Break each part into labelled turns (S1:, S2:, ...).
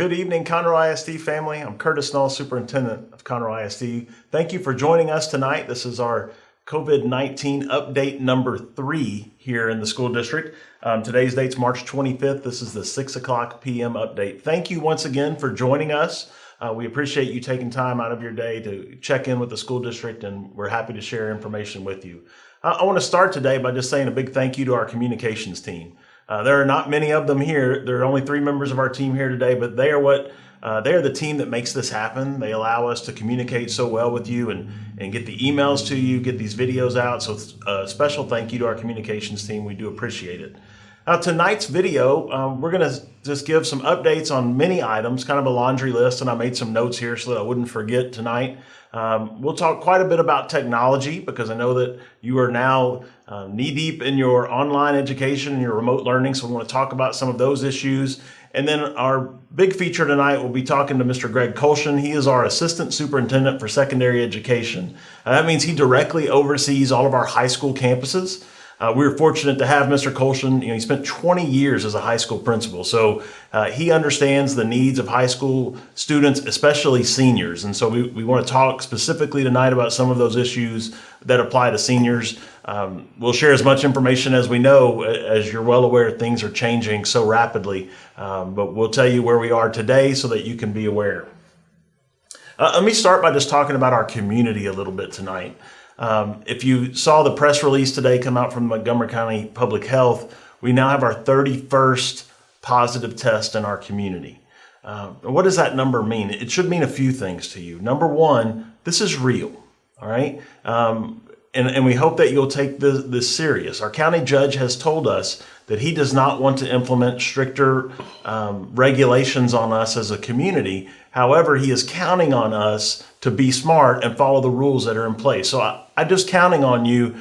S1: Good evening, Conroe ISD family. I'm Curtis Null, Superintendent of Conroe ISD. Thank you for joining us tonight. This is our COVID-19 update number three here in the school district. Um, today's date's March 25th. This is the 6 o'clock p.m. update. Thank you once again for joining us. Uh, we appreciate you taking time out of your day to check in with the school district, and we're happy to share information with you. Uh, I want to start today by just saying a big thank you to our communications team. Uh, there are not many of them here. There are only three members of our team here today, but they are what uh, they are the team that makes this happen. They allow us to communicate so well with you and, and get the emails to you, get these videos out. So a uh, special thank you to our communications team. We do appreciate it. Now tonight's video, um, we're going to just give some updates on many items, kind of a laundry list, and I made some notes here so that I wouldn't forget tonight. Um, we'll talk quite a bit about technology because I know that you are now uh, knee deep in your online education and your remote learning. So we want to talk about some of those issues. And then our big feature tonight, we'll be talking to Mr. Greg Kolshin. He is our Assistant Superintendent for Secondary Education. Uh, that means he directly oversees all of our high school campuses. Uh, we were fortunate to have Mr. Kolshin. You know, he spent 20 years as a high school principal, so uh, he understands the needs of high school students, especially seniors. And so we, we want to talk specifically tonight about some of those issues that apply to seniors. Um, we'll share as much information as we know. As you're well aware, things are changing so rapidly, um, but we'll tell you where we are today so that you can be aware. Uh, let me start by just talking about our community a little bit tonight. Um, if you saw the press release today come out from Montgomery County Public Health, we now have our 31st positive test in our community. Uh, what does that number mean? It should mean a few things to you. Number one, this is real, all right? Um, and, and we hope that you'll take this, this serious. Our county judge has told us that he does not want to implement stricter um, regulations on us as a community. However, he is counting on us to be smart and follow the rules that are in place. So I, I'm just counting on you.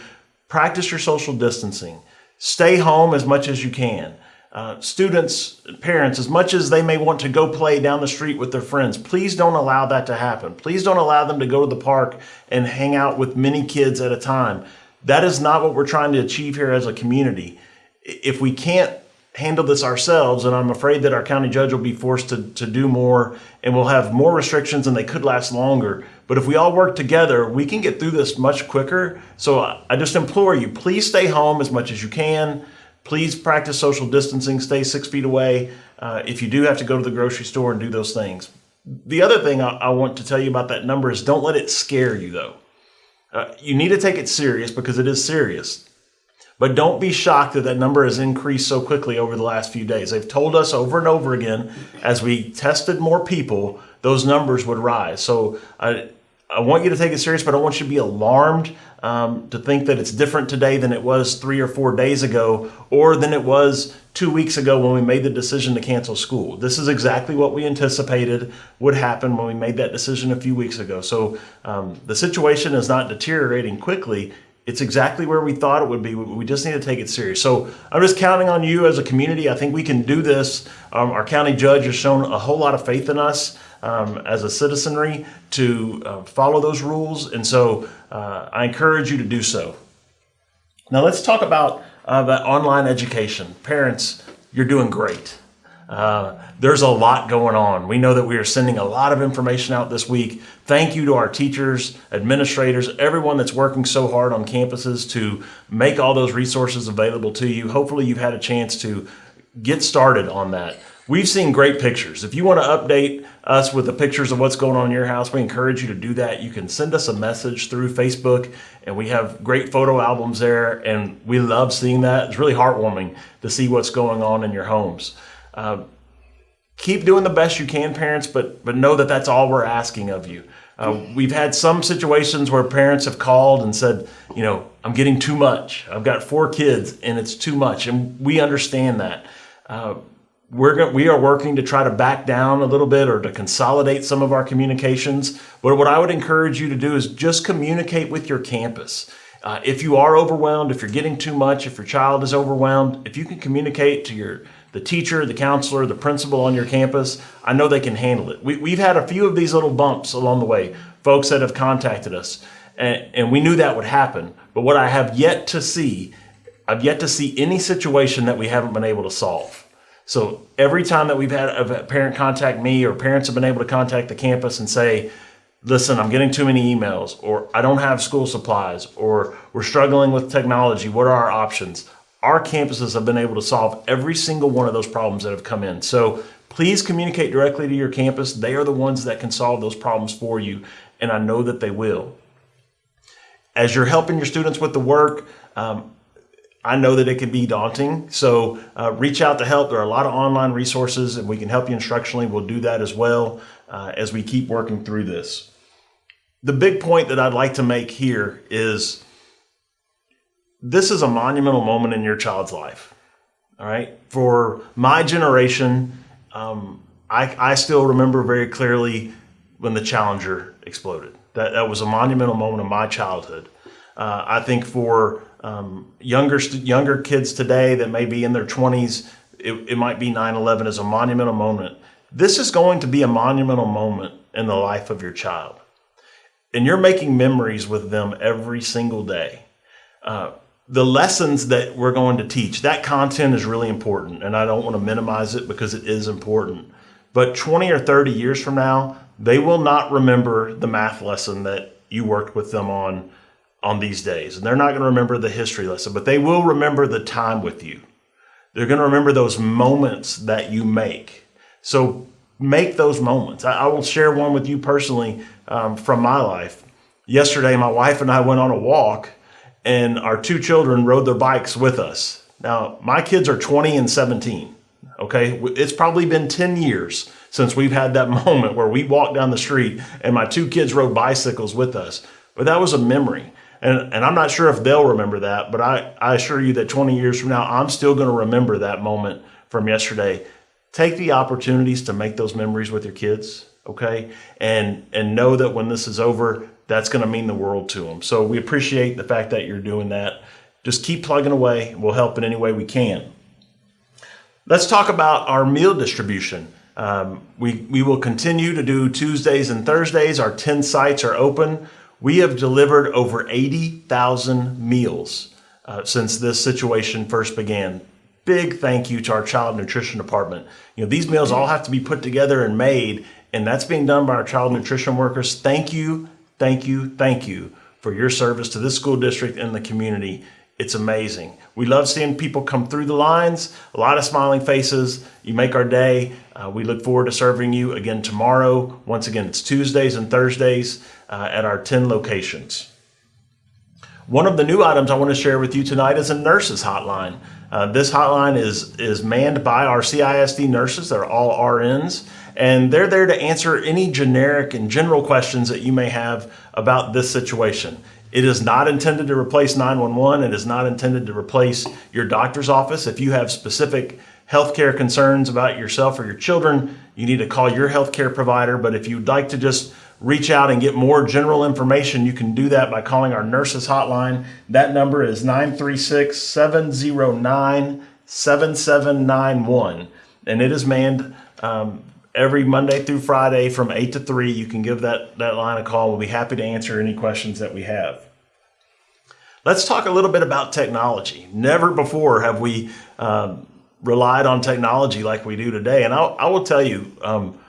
S1: Practice your social distancing. Stay home as much as you can. Uh, students, parents, as much as they may want to go play down the street with their friends, please don't allow that to happen. Please don't allow them to go to the park and hang out with many kids at a time. That is not what we're trying to achieve here as a community if we can't handle this ourselves, and I'm afraid that our county judge will be forced to, to do more and we'll have more restrictions and they could last longer. But if we all work together, we can get through this much quicker. So I just implore you, please stay home as much as you can. Please practice social distancing, stay six feet away uh, if you do have to go to the grocery store and do those things. The other thing I, I want to tell you about that number is don't let it scare you though. Uh, you need to take it serious because it is serious. But don't be shocked that that number has increased so quickly over the last few days. They've told us over and over again, as we tested more people, those numbers would rise. So I, I want you to take it serious, but I want you to be alarmed um, to think that it's different today than it was three or four days ago or than it was two weeks ago when we made the decision to cancel school. This is exactly what we anticipated would happen when we made that decision a few weeks ago. So um, the situation is not deteriorating quickly. It's exactly where we thought it would be. We just need to take it serious. So I'm just counting on you as a community. I think we can do this. Um, our county judge has shown a whole lot of faith in us um, as a citizenry to uh, follow those rules. And so uh, I encourage you to do so. Now let's talk about uh, the online education. Parents, you're doing great. Uh, there's a lot going on. We know that we are sending a lot of information out this week. Thank you to our teachers, administrators, everyone that's working so hard on campuses to make all those resources available to you. Hopefully you've had a chance to get started on that. We've seen great pictures. If you want to update us with the pictures of what's going on in your house, we encourage you to do that. You can send us a message through Facebook, and we have great photo albums there, and we love seeing that. It's really heartwarming to see what's going on in your homes. Uh, keep doing the best you can, parents, but but know that that's all we're asking of you. Uh, we've had some situations where parents have called and said, you know, I'm getting too much. I've got four kids and it's too much, and we understand that. Uh, we're going, we are working to try to back down a little bit or to consolidate some of our communications. But what I would encourage you to do is just communicate with your campus. Uh, if you are overwhelmed, if you're getting too much, if your child is overwhelmed, if you can communicate to your the teacher, the counselor, the principal on your campus, I know they can handle it. We, we've had a few of these little bumps along the way, folks that have contacted us, and, and we knew that would happen. But what I have yet to see, I've yet to see any situation that we haven't been able to solve. So every time that we've had a parent contact me or parents have been able to contact the campus and say, listen, I'm getting too many emails, or I don't have school supplies, or we're struggling with technology, what are our options? Our campuses have been able to solve every single one of those problems that have come in. So please communicate directly to your campus. They are the ones that can solve those problems for you, and I know that they will. As you're helping your students with the work, um, I know that it can be daunting. So uh, reach out to help. There are a lot of online resources and we can help you instructionally. We'll do that as well uh, as we keep working through this. The big point that I'd like to make here is this is a monumental moment in your child's life. All right. For my generation, um, I, I still remember very clearly when the Challenger exploded. That, that was a monumental moment of my childhood. Uh, I think for um, younger younger kids today that may be in their 20s, it, it might be 9/11 as a monumental moment. This is going to be a monumental moment in the life of your child, and you're making memories with them every single day. Uh, the lessons that we're going to teach, that content is really important, and I don't want to minimize it because it is important. But 20 or 30 years from now, they will not remember the math lesson that you worked with them on on these days. And they're not going to remember the history lesson, but they will remember the time with you. They're going to remember those moments that you make. So make those moments. I, I will share one with you personally um, from my life. Yesterday, my wife and I went on a walk, and our two children rode their bikes with us. Now, my kids are 20 and 17. Okay, it's probably been 10 years since we've had that moment where we walked down the street and my two kids rode bicycles with us. But that was a memory. And, and I'm not sure if they'll remember that, but I, I assure you that 20 years from now, I'm still going to remember that moment from yesterday. Take the opportunities to make those memories with your kids, okay? And, and know that when this is over, that's going to mean the world to them. So we appreciate the fact that you're doing that. Just keep plugging away. We'll help in any way we can. Let's talk about our meal distribution. Um, we, we will continue to do Tuesdays and Thursdays. Our 10 sites are open. We have delivered over 80,000 meals uh, since this situation first began. Big thank you to our child nutrition department. You know, these meals all have to be put together and made, and that's being done by our child nutrition workers. Thank you, thank you, thank you for your service to this school district and the community. It's amazing. We love seeing people come through the lines, a lot of smiling faces. You make our day. Uh, we look forward to serving you again tomorrow. Once again, it's Tuesdays and Thursdays uh, at our 10 locations. One of the new items I want to share with you tonight is a nurses hotline. Uh, this hotline is, is manned by our CISD nurses. They're all RNs, and they're there to answer any generic and general questions that you may have about this situation. It is not intended to replace 911. It is not intended to replace your doctor's office. If you have specific healthcare concerns about yourself or your children, you need to call your healthcare provider. But if you'd like to just reach out and get more general information, you can do that by calling our nurses hotline. That number is 936 709 7791. And it is manned um, every Monday through Friday from 8 to 3. You can give that, that line a call. We'll be happy to answer any questions that we have. Let's talk a little bit about technology. Never before have we um, relied on technology like we do today. And I'll, I will tell you, um,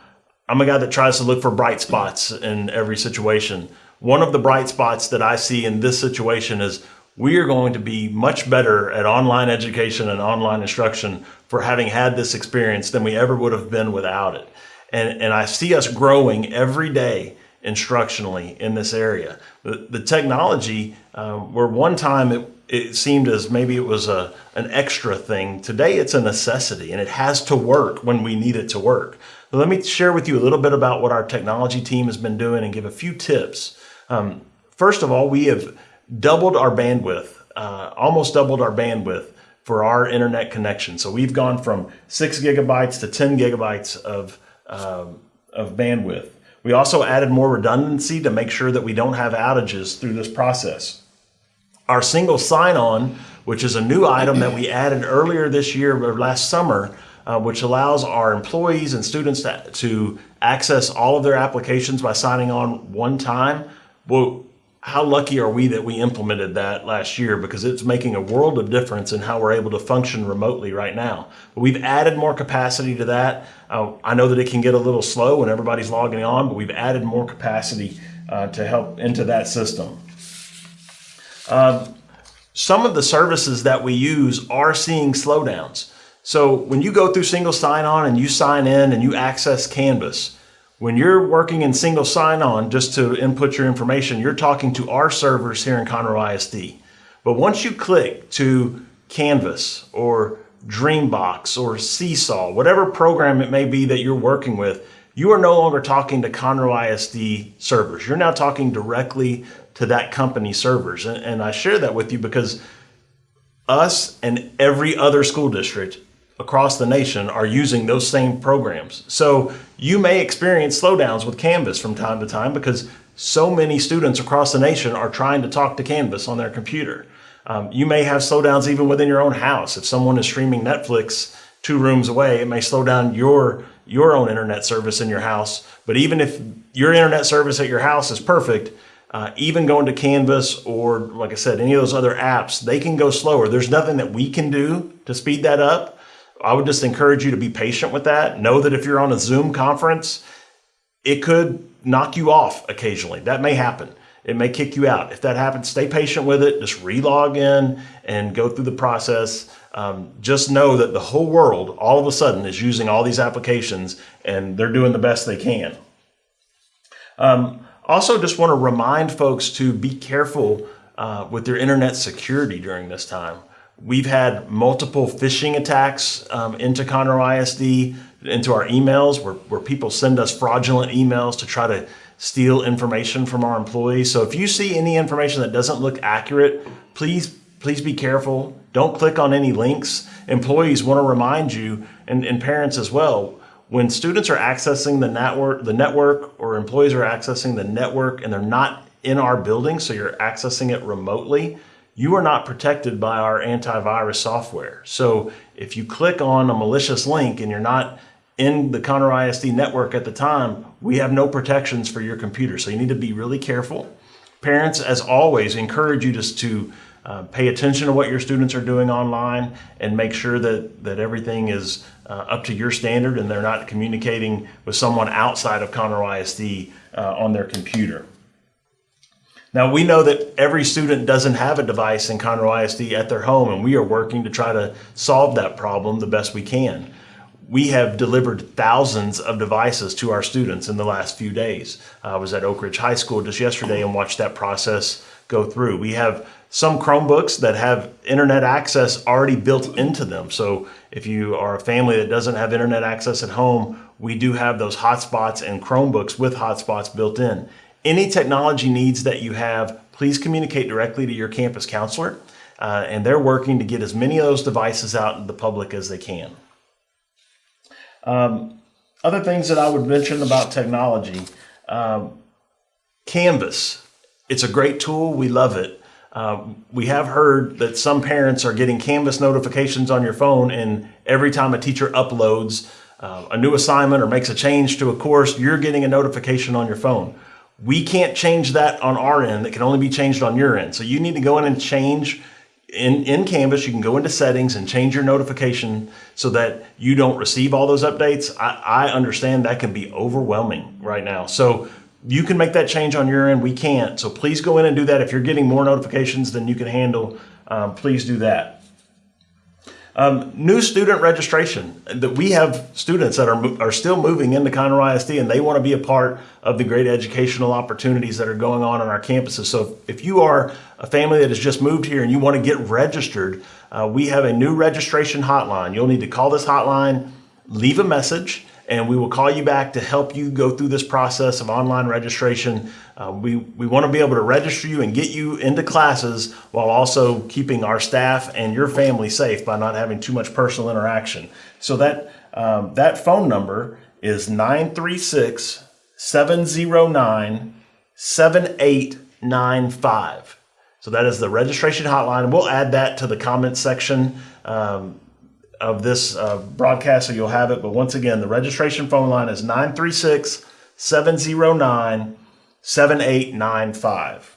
S1: I'm a guy that tries to look for bright spots in every situation. One of the bright spots that I see in this situation is we are going to be much better at online education and online instruction for having had this experience than we ever would have been without it. And, and I see us growing every day instructionally in this area. The, the technology, uh, where one time it, it seemed as maybe it was a, an extra thing, today it's a necessity and it has to work when we need it to work. So let me share with you a little bit about what our technology team has been doing and give a few tips. Um, first of all, we have doubled our bandwidth, uh, almost doubled our bandwidth for our internet connection. So we've gone from six gigabytes to 10 gigabytes of, um, of bandwidth. We also added more redundancy to make sure that we don't have outages through this process. Our single sign-on, which is a new item that we added earlier this year or last summer, uh, which allows our employees and students to, to access all of their applications by signing on one time. Well, how lucky are we that we implemented that last year because it's making a world of difference in how we're able to function remotely right now. But we've added more capacity to that. Uh, I know that it can get a little slow when everybody's logging on, but we've added more capacity uh, to help into that system. Uh, some of the services that we use are seeing slowdowns. So when you go through single sign-on and you sign in and you access Canvas, when you're working in single sign-on just to input your information, you're talking to our servers here in Conroe ISD. But once you click to Canvas or Dreambox or Seesaw, whatever program it may be that you're working with, you are no longer talking to Conroe ISD servers. You're now talking directly to that company servers. And, and I share that with you because us and every other school district across the nation are using those same programs. So you may experience slowdowns with Canvas from time to time because so many students across the nation are trying to talk to Canvas on their computer. Um, you may have slowdowns even within your own house. If someone is streaming Netflix two rooms away, it may slow down your, your own internet service in your house. But even if your internet service at your house is perfect, uh, even going to Canvas or, like I said, any of those other apps, they can go slower. There's nothing that we can do to speed that up. I would just encourage you to be patient with that. Know that if you're on a Zoom conference, it could knock you off occasionally. That may happen. It may kick you out. If that happens, stay patient with it. Just relog in and go through the process. Um, just know that the whole world all of a sudden is using all these applications and they're doing the best they can. Um, also, just want to remind folks to be careful uh, with their internet security during this time. We've had multiple phishing attacks um, into Conroe ISD, into our emails, where, where people send us fraudulent emails to try to steal information from our employees. So if you see any information that doesn't look accurate, please, please be careful. Don't click on any links. Employees want to remind you, and, and parents as well, when students are accessing the network, the network or employees are accessing the network and they're not in our building, so you're accessing it remotely, you are not protected by our antivirus software. So if you click on a malicious link and you're not in the Conroe ISD network at the time, we have no protections for your computer. So you need to be really careful. Parents, as always, encourage you just to uh, pay attention to what your students are doing online and make sure that, that everything is uh, up to your standard and they're not communicating with someone outside of Conroe ISD uh, on their computer. Now we know that every student doesn't have a device in Conroe ISD at their home and we are working to try to solve that problem the best we can. We have delivered thousands of devices to our students in the last few days. I was at Oak Ridge High School just yesterday and watched that process go through. We have some Chromebooks that have internet access already built into them. So if you are a family that doesn't have internet access at home, we do have those hotspots and Chromebooks with hotspots built in. Any technology needs that you have, please communicate directly to your campus counselor. Uh, and they're working to get as many of those devices out in the public as they can. Um, other things that I would mention about technology, um, Canvas. It's a great tool. We love it. Uh, we have heard that some parents are getting Canvas notifications on your phone, and every time a teacher uploads uh, a new assignment or makes a change to a course, you're getting a notification on your phone. We can't change that on our end. It can only be changed on your end. So you need to go in and change in, in Canvas, you can go into settings and change your notification so that you don't receive all those updates. I, I understand that can be overwhelming right now. So you can make that change on your end. We can't. So please go in and do that. If you're getting more notifications than you can handle, um, please do that. Um, new student registration. That we have students that are, are still moving into Conroe ISD and they want to be a part of the great educational opportunities that are going on on our campuses. So if you are a family that has just moved here and you want to get registered, uh, we have a new registration hotline. You'll need to call this hotline, leave a message, and we will call you back to help you go through this process of online registration. Uh, we, we want to be able to register you and get you into classes while also keeping our staff and your family safe by not having too much personal interaction. So that, um, that phone number is 936 709 7895. So that is the registration hotline. We'll add that to the comments section. Um, of this uh, broadcast, so you'll have it. But once again, the registration phone line is 936 709 7895.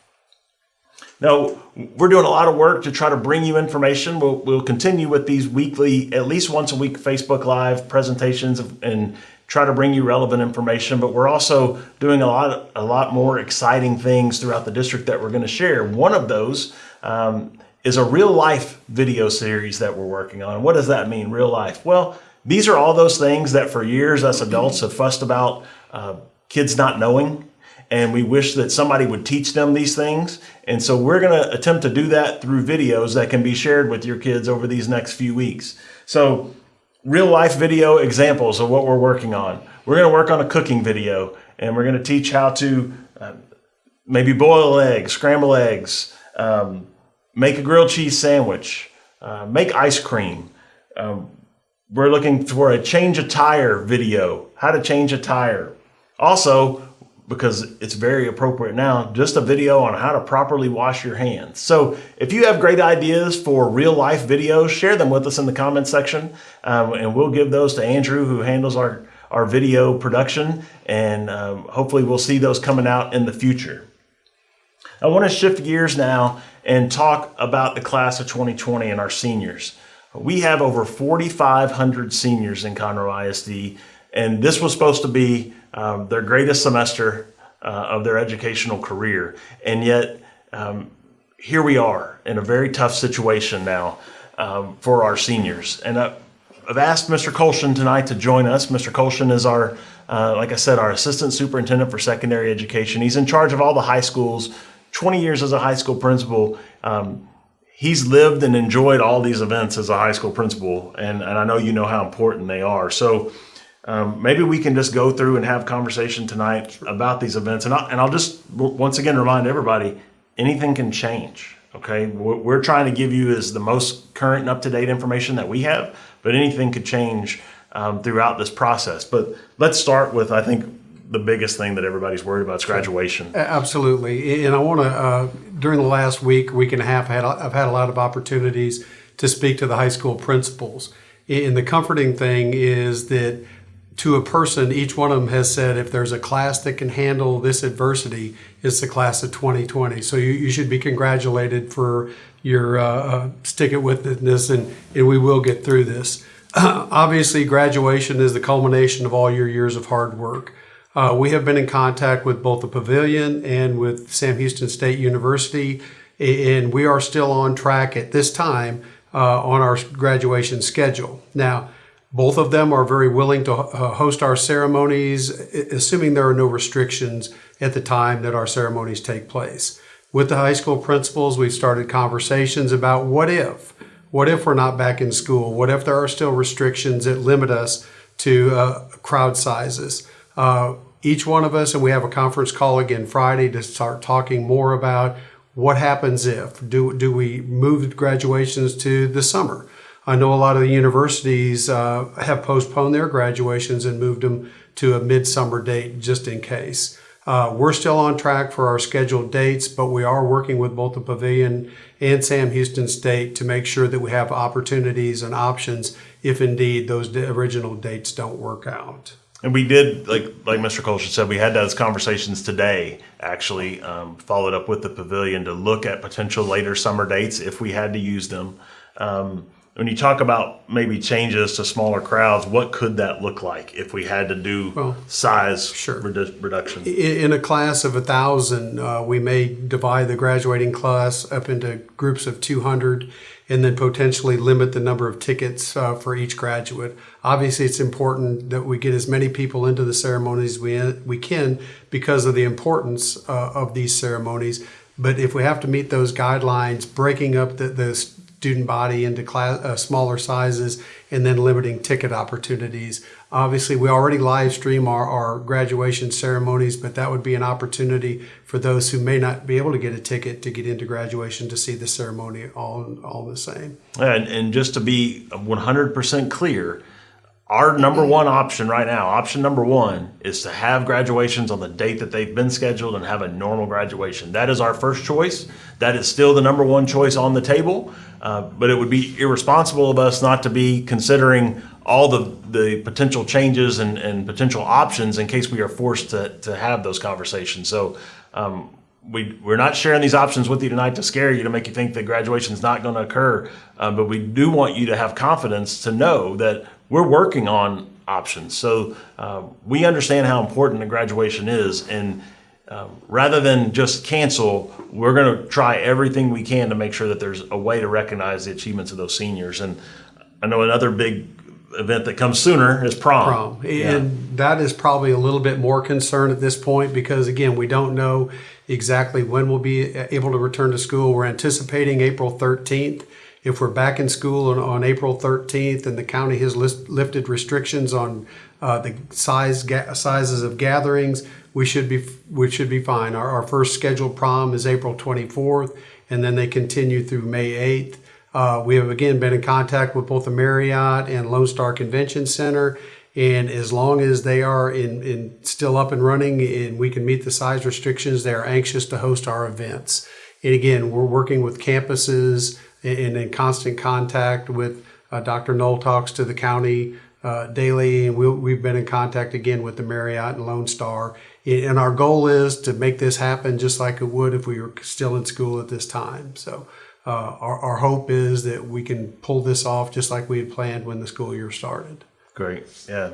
S1: Now, we're doing a lot of work to try to bring you information. We'll, we'll continue with these weekly, at least once a week, Facebook Live presentations and try to bring you relevant information. But we're also doing a lot, a lot more exciting things throughout the district that we're going to share. One of those um, is a real life video series that we're working on. What does that mean, real life? Well, these are all those things that for years us adults have fussed about uh, kids not knowing and we wish that somebody would teach them these things. And so we're going to attempt to do that through videos that can be shared with your kids over these next few weeks. So real life video examples of what we're working on. We're going to work on a cooking video and we're going to teach how to uh, maybe boil eggs, scramble eggs, um, make a grilled cheese sandwich, uh, make ice cream. Um, we're looking for a change a tire video, how to change a tire. Also, because it's very appropriate now, just a video on how to properly wash your hands. So if you have great ideas for real life videos, share them with us in the comment section um, and we'll give those to Andrew who handles our, our video production and um, hopefully we'll see those coming out in the future. I want to shift gears now and talk about the class of 2020 and our seniors. We have over 4,500 seniors in Conroe ISD and this was supposed to be um, their greatest semester uh, of their educational career. And yet, um, here we are in a very tough situation now um, for our seniors. And I've asked Mr. Colshin tonight to join us. Mr. Colshin is our, uh, like I said, our assistant superintendent for secondary education. He's in charge of all the high schools, 20 years as a high school principal. Um, he's lived and enjoyed all these events as a high school principal, and, and I know you know how important they are. So um, maybe we can just go through and have conversation tonight about these events. And, I, and I'll just once again remind everybody, anything can change. Okay, what we're trying to give you is the most current and up-to-date information that we have, but anything could change um, throughout this process. But let's start with, I think, the biggest thing that everybody's worried about is graduation.
S2: Absolutely, and I want to. Uh, during the last week, week and a half, had, I've had a lot of opportunities to speak to the high school principals. And the comforting thing is that to a person, each one of them has said if there's a class that can handle this adversity, it's the class of 2020. So you, you should be congratulated for your uh, uh, stick it with this, and, and we will get through this. Obviously, graduation is the culmination of all your years of hard work. Uh, we have been in contact with both the pavilion and with Sam Houston State University, and we are still on track at this time uh, on our graduation schedule. Now, both of them are very willing to uh, host our ceremonies, assuming there are no restrictions at the time that our ceremonies take place. With the high school principals, we've started conversations about what if? What if we're not back in school? What if there are still restrictions that limit us to uh, crowd sizes? Uh, each one of us, and we have a conference call again Friday to start talking more about what happens if. Do, do we move graduations to the summer? I know a lot of the universities uh, have postponed their graduations and moved them to a midsummer date just in case. Uh, we're still on track for our scheduled dates, but we are working with both the Pavilion and Sam Houston State to make sure that we have opportunities and options if indeed those original dates don't work out.
S1: And we did, like like Mr. Colshin said, we had those conversations today. Actually, um, followed up with the pavilion to look at potential later summer dates if we had to use them. Um, when you talk about maybe changes to smaller crowds, what could that look like if we had to do well, size sure. redu reduction?
S2: In a class of a thousand, uh, we may divide the graduating class up into groups of 200 and then potentially limit the number of tickets uh, for each graduate. Obviously, it's important that we get as many people into the ceremonies we, we can because of the importance uh, of these ceremonies. But if we have to meet those guidelines, breaking up the, the student body into class, uh, smaller sizes and then limiting ticket opportunities. Obviously, we already live stream our, our graduation ceremonies, but that would be an opportunity for those who may not be able to get a ticket to get into graduation to see the ceremony all, all the same.
S1: And, and just to be 100% clear, our number one option right now, option number one, is to have graduations on the date that they've been scheduled and have a normal graduation. That is our first choice. That is still the number one choice on the table. Uh, but it would be irresponsible of us not to be considering all the, the potential changes and, and potential options in case we are forced to, to have those conversations. So um, we we're not sharing these options with you tonight to scare you to make you think that graduation is not going to occur, uh, but we do want you to have confidence to know that we're working on options. So uh, we understand how important the graduation is, and uh, rather than just cancel, we're going to try everything we can to make sure that there's a way to recognize the achievements of those seniors. And I know another big event that comes sooner is prom.
S2: prom. And that is probably a little bit more concern at this point because, again, we don't know exactly when we'll be able to return to school. We're anticipating April 13th. If we're back in school on, on April 13th and the county has list, lifted restrictions on uh, the size sizes of gatherings, we should be we should be fine. Our, our first scheduled prom is April 24th, and then they continue through May 8th. Uh, we have again been in contact with both the Marriott and Lone Star Convention Center, and as long as they are in, in still up and running and we can meet the size restrictions, they are anxious to host our events. And again, we're working with campuses and in constant contact with uh, Dr. Null talks to the county uh, daily, and we we've been in contact again with the Marriott and Lone Star. And our goal is to make this happen just like it would if we were still in school at this time. So uh, our, our hope is that we can pull this off just like we had planned when the school year started.
S1: Great. Yeah.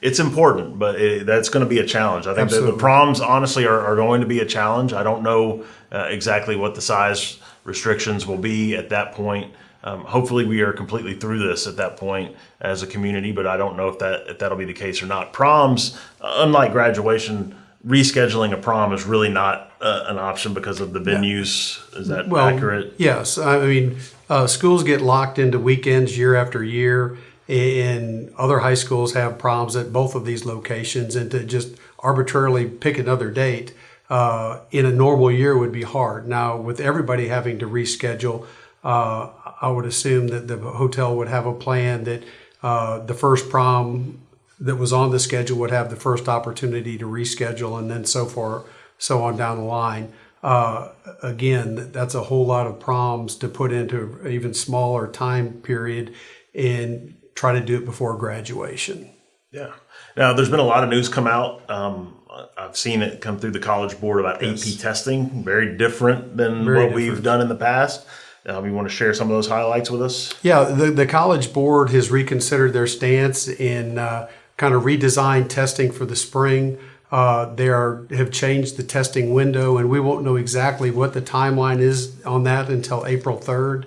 S1: It's important, but it, that's going to be a challenge. I think the, the proms, honestly, are, are going to be a challenge. I don't know uh, exactly what the size restrictions will be at that point. Um, hopefully, we are completely through this at that point as a community, but I don't know if that if that'll be the case or not. Proms, uh, unlike graduation, rescheduling a prom is really not uh, an option because of the venues. Is that accurate?
S2: Yes, I mean uh, schools get locked into weekends year after year, and other high schools have proms at both of these locations, and to just arbitrarily pick another date uh, in a normal year would be hard. Now, with everybody having to reschedule, uh, I would assume that the hotel would have a plan that uh, the first prom that was on the schedule would have the first opportunity to reschedule, and then so far, so on down the line. Uh, again, that's a whole lot of proms to put into an even smaller time period and try to do it before graduation.
S1: Yeah. Now, there's been a lot of news come out. Um, I've seen it come through the College Board about
S2: Yes.
S1: AP testing, very different than
S2: Very
S1: what we've done in the past. Um, you want to share some of those highlights with us?
S2: Yeah, the, the College Board has reconsidered their stance in uh, kind of redesigned testing for the spring. Uh, they are, have changed the testing window, and we won't know exactly what the timeline is on that until April 3rd.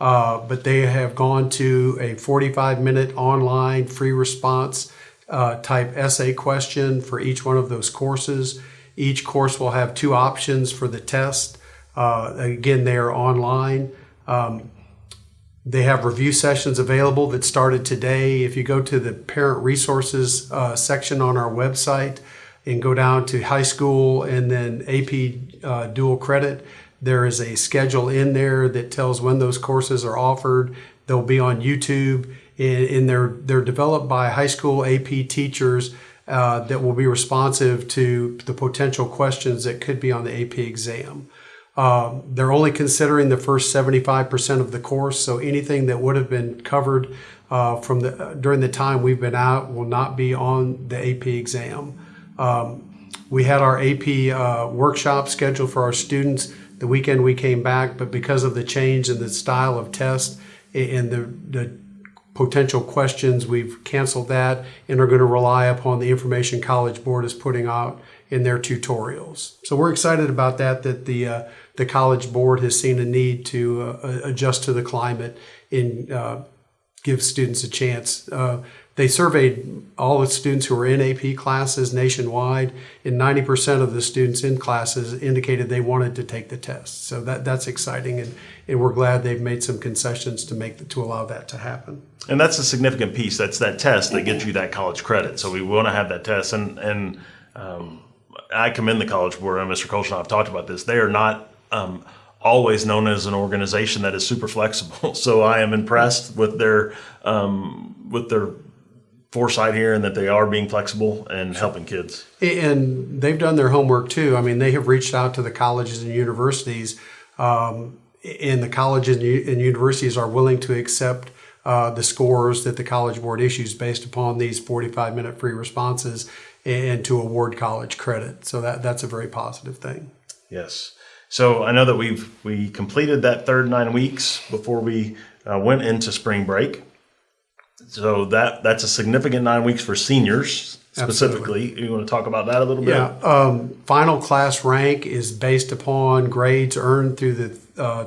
S2: Uh, but they have gone to a 45 minute online free response uh, type essay question for each one of those courses. Each course will have two options for the test. Uh, again, they are online. Um, they have review sessions available that started today. If you go to the parent resources uh, section on our website and go down to high school and then AP uh, dual credit, there is a schedule in there that tells when those courses are offered. They'll be on YouTube and, they're they're developed by high school AP teachers uh, that will be responsive to the potential questions that could be on the AP exam. Um, they're only considering the first 75% of the course, so anything that would have been covered uh, from the during the time we've been out will not be on the AP exam. Um, we had our AP uh, workshop scheduled for our students the weekend we came back, but because of the change in the style of test and the, the potential questions, we've canceled that and are going to rely upon the information College Board is putting out in their tutorials. So we're excited about that. That the uh, the College Board has seen a need to uh, adjust to the climate and uh, give students a chance. They surveyed all the students who were in AP classes nationwide, and 90% of the students in classes indicated they wanted to take the test. So that that's exciting, and, and we're glad they've made some concessions to make the, to allow that to happen.
S1: And that's a significant piece. That's that test that gets you that college credit. So we want to have that test. And and um, I commend the College Board and Mr. Kolsch and I have talked about this. They are not um, always known as an organization that is super flexible. So I am impressed with their um, with their foresight here and that they are being flexible and helping kids.
S2: And they've done their homework too. I mean, they have reached out to the colleges and universities, um, and the colleges and universities are willing to accept uh, the scores that the College Board issues based upon these 45 minute free responses and to award college credit. So that, that's a very positive thing.
S1: Yes. So I know that we've we completed that third nine weeks before we uh, went into spring break. So that that's a significant nine weeks for seniors specifically. You want to talk about that a little bit?
S2: Yeah, um, final class rank is based upon grades earned through the uh,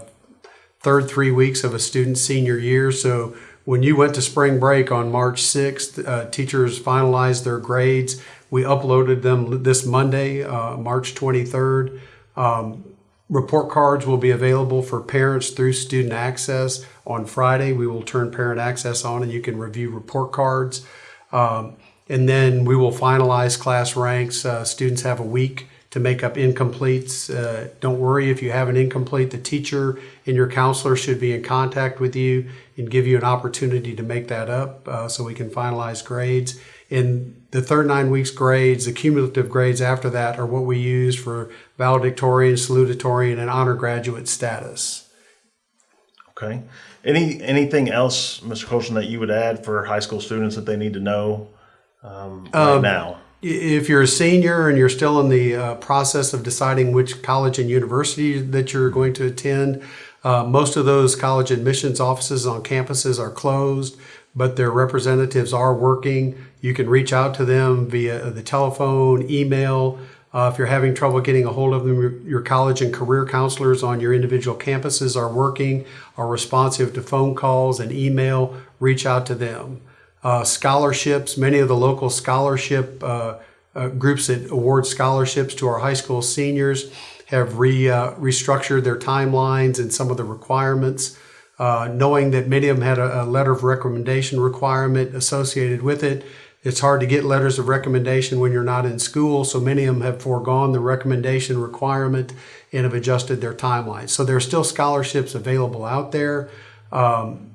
S2: third three weeks of a student's senior year. So when you went to spring break on March 6th, uh, teachers finalized their grades. We uploaded them this Monday, uh, March 23rd. Um, report cards will be available for parents through student access. On Friday, we will turn parent access on and you can review report cards. Um, and then we will finalize class ranks. Uh, students have a week to make up incompletes. Uh, don't worry if you have an incomplete. The teacher and your counselor should be in contact with you and give you an opportunity to make that up uh, so we can finalize grades. In the third nine weeks grades, the cumulative grades after that are what we use for valedictorian, salutatorian, and honor graduate status.
S1: Okay. Any anything else, Mr. Colson, that you would add for high school students that they need to know um, right now?
S2: If you're a senior and you're still in the uh, process of deciding which college and university that you're going to attend, uh, most of those college admissions offices on campuses are closed, but their representatives are working. You can reach out to them via the telephone, email. Uh, if you're having trouble getting a hold of them, your, college and career counselors on your individual campuses are working, are responsive to phone calls and email. Reach out to them uh, scholarships. Many of the local scholarship uh, uh, groups that award scholarships to our high school seniors have re, uh, restructured their timelines and some of the requirements. Uh, knowing that many of them had a, a, letter of recommendation requirement associated with it, it's hard to get letters of recommendation when you're not in school. So many of them have foregone the recommendation requirement and have adjusted their timelines. So there are still scholarships available out there. Um,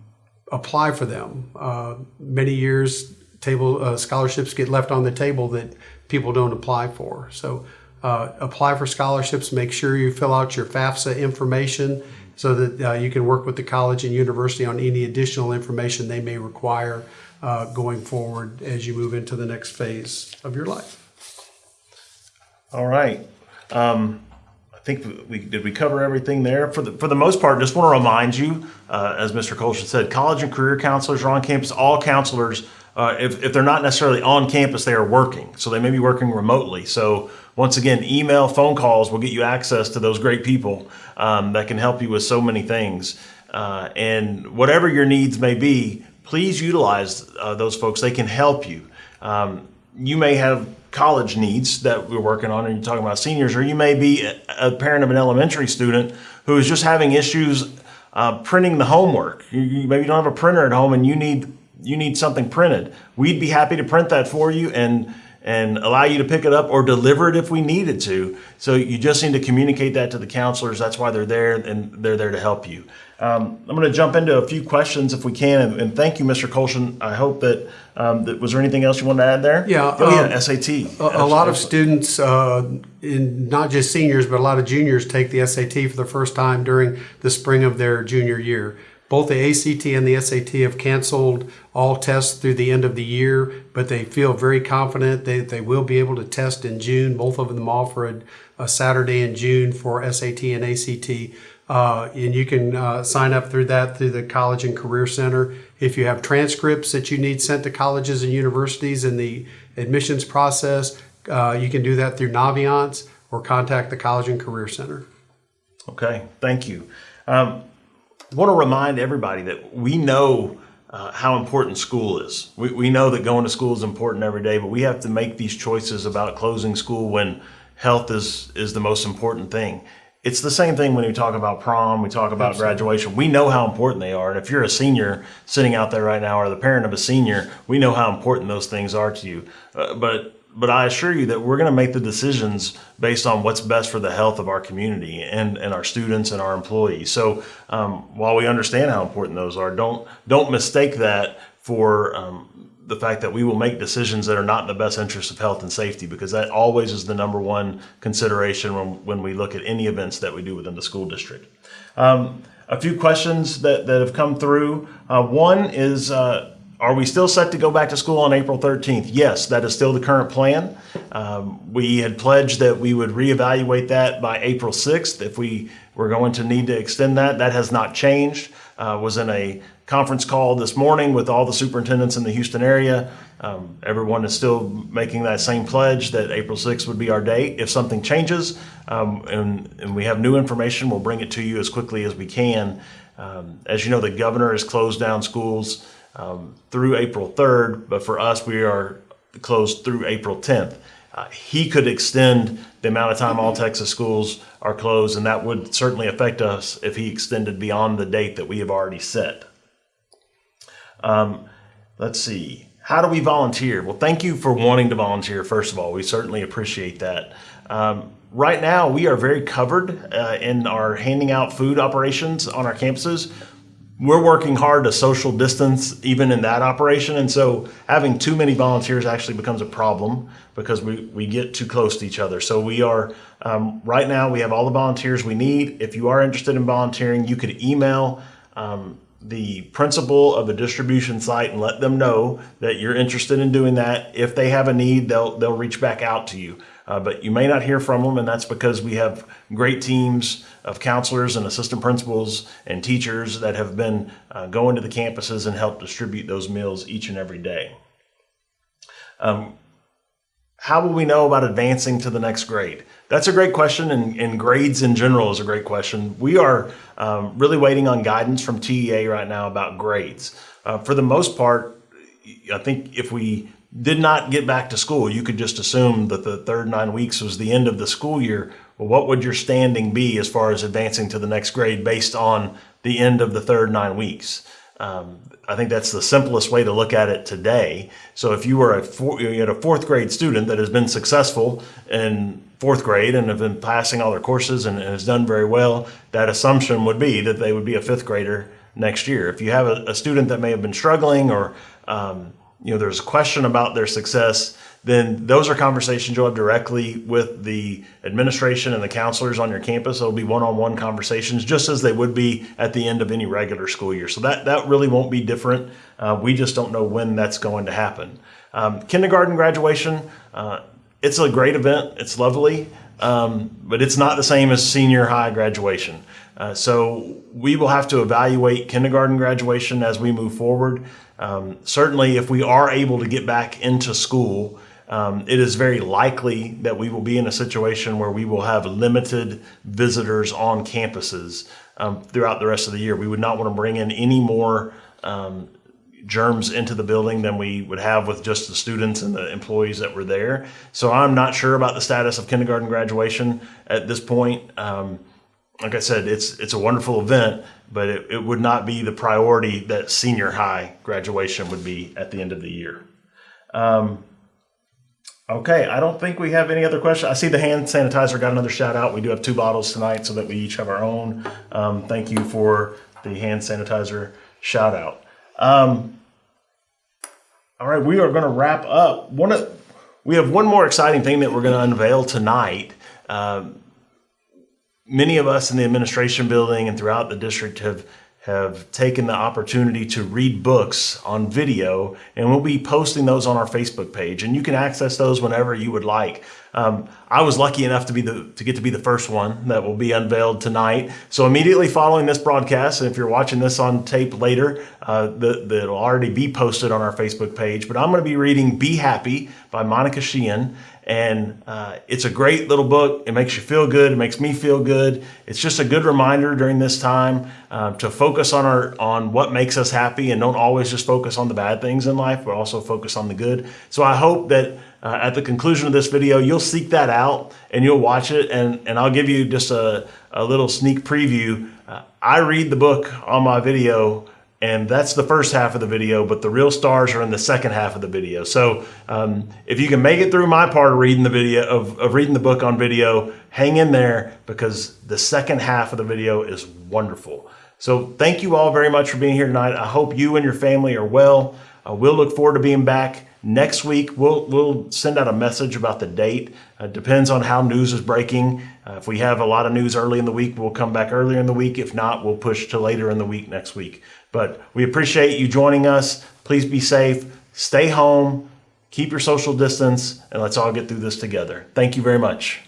S2: apply for them. Uh, many years, table uh, scholarships get left on the table that people don't apply for. So uh, apply for scholarships. Make sure you fill out your FAFSA information so that uh, you can work with the college and university on any additional information they may require uh, going forward as you move into the next phase of your life.
S1: All right. Um, I think we did we cover everything there for the for the most part. Just want to remind you, uh, as Mr. Colson said, college and career counselors are on campus. All counselors, uh, if if they're not necessarily on campus, they are working. So they may be working remotely. So once again, email, phone calls will get you access to those great people um, that can help you with so many things. Uh, and whatever your needs may be, please utilize uh, those folks. They can help you. Um, you may have college needs that we're working on and you're talking about seniors, or you may be a parent of an elementary student who is just having issues uh, printing the homework. You, you, maybe you don't have a printer at home and you need you need something printed. We'd be happy to print that for you and and allow you to pick it up or deliver it if we needed to. So you just need to communicate that to the counselors. That's why they're there and they're there to help you. Um, I'm going to jump into a few questions if we can, and, and thank you, Mr. Colson. I hope that, um, that was there anything else you wanted to add there?
S2: Yeah,
S1: oh yeah,
S2: um,
S1: SAT.
S2: A, a lot of students, uh, in not just seniors, but a lot of juniors take the SAT for the first time during the spring of their junior year. Both the ACT and the SAT have canceled all tests through the end of the year, but they feel very confident that they will be able to test in June. Both of them offer a, a Saturday in June for SAT and ACT. Uh, and you can uh, sign up through that through the College and Career Center. If you have transcripts that you need sent to colleges and universities in the admissions process, uh, you can do that through Naviance or contact the College and Career Center.
S1: Okay, thank you. Um, I want to remind everybody that we know uh, how important school is. We, we know that going to school is important every day, but we have to make these choices about closing school when health is, is the most important thing. It's the same thing when we talk about prom, we talk about Absolutely. graduation. We know how important they are. And if you're a senior sitting out there right now or the parent of a senior, we know how important those things are to you. Uh, but but I assure you that we're going to make the decisions based on what's best for the health of our community and, and our students and our employees. So um, while we understand how important those are, don't don't mistake that for um, the fact that we will make decisions that are not in the best interest of health and safety because that always is the number one consideration when, when we look at any events that we do within the school district. Um, a few questions that, that have come through. Uh, one is uh, are we still set to go back to school on April 13th? Yes, that is still the current plan. Um, we had pledged that we would reevaluate that by April 6th if we were going to need to extend that. That has not changed. Uh, was in a conference call this morning with all the superintendents in the Houston area. Um, everyone is still making that same pledge that April 6th would be our date. If something changes um, and, and we have new information, we'll bring it to you as quickly as we can. Um, as you know, the governor has closed down schools um, through April 3rd, but for us, we are closed through April 10th. Uh, he could extend the amount of time all Texas schools are closed, and that would certainly affect us if he extended beyond the date that we have already set. Um, let's see. How do we volunteer? Well, thank you for wanting to volunteer, first of all. We certainly appreciate that. Um, right now, we are very covered uh, in our handing out food operations on our campuses we're working hard to social distance even in that operation. And so having too many volunteers actually becomes a problem because we, we get too close to each other. So we are, um, right now, we have all the volunteers we need. If you are interested in volunteering, you could email um, the principal of a distribution site and let them know that you're interested in doing that. If they have a need, they'll, they'll reach back out to you. Uh, but you may not hear from them, and that's because we have great teams of counselors and assistant principals and teachers that have been uh, going to the campuses and help distribute those meals each and every day. Um, how will we know about advancing to the next grade? That's a great question, and, and grades in general is a great question. We are um, really waiting on guidance from TEA right now about grades. Uh, for the most part, I think if we did not get back to school, you could just assume that the third nine weeks was the end of the school year. Well, what would your standing be as far as advancing to the next grade based on the end of the third nine weeks? Um, I think that's the simplest way to look at it today. So if you were a, four, you had a fourth grade student that has been successful in fourth grade and have been passing all their courses and, and has done very well, that assumption would be that they would be a fifth grader next year. If you have a, a student that may have been struggling or um, you know, there's a question about their success, then those are conversations you'll have directly with the administration and the counselors on your campus. It'll be one-on-one conversations, just as they would be at the end of any regular school year. So that that really won't be different. Uh, we just don't know when that's going to happen. Um, kindergarten graduation, uh, it's a great event. It's lovely, um, but it's not the same as senior high graduation. Uh, so we will have to evaluate kindergarten graduation as we move forward. Um, certainly, if we are able to get back into school, um, it is very likely that we will be in a situation where we will have limited visitors on campuses um, throughout the rest of the year. We would not want to bring in any more um, germs into the building than we would have with just the students and the employees that were there. So I'm not sure about the status of kindergarten graduation at this point. Um, like I said, it's it's a wonderful event, but it, it would not be the priority that senior high graduation would be at the end of the year. Um, okay, I don't think we have any other questions. I see the hand sanitizer got another shout out. We do have two bottles tonight so that we each have our own. Um, thank you for the hand sanitizer shout out. Um, all right, we are going to wrap up. One of, we have one more exciting thing that we're going to unveil tonight. Um, many of us in the administration building and throughout the district have have taken the opportunity to read books on video, and we'll be posting those on our Facebook page. And you can access those whenever you would like. Um, I was lucky enough to be the to get to be the first one that will be unveiled tonight. So immediately following this broadcast, and if you're watching this on tape later, uh, the, it'll already be posted on our Facebook page. But I'm going to be reading "Be Happy" by Monica Sheehan, and uh, it's a great little book. It makes you feel good. It makes me feel good. It's just a good reminder during this time uh, to focus on our on what makes us happy and don't always just focus on the bad things in life, but also focus on the good. So I hope that uh, at the conclusion of this video, you'll seek that out and you'll watch it. And, and I'll give you just a, a little sneak preview. Uh, I read the book on my video and that's the first half of the video, but the real stars are in the second half of the video. So um, if you can make it through my part of reading the video, of, of reading the book on video, hang in there because the second half of the video is wonderful. So thank you all very much for being here tonight. I hope you and your family are well. Uh, we'll look forward to being back next week. We'll, we'll send out a message about the date. Uh, depends on how news is breaking. Uh, if we have a lot of news early in the week, we'll come back earlier in the week. If not, we'll push to later in the week next week. But we appreciate you joining us. Please be safe, stay home, keep your social distance, and let's all get through this together. Thank you very much.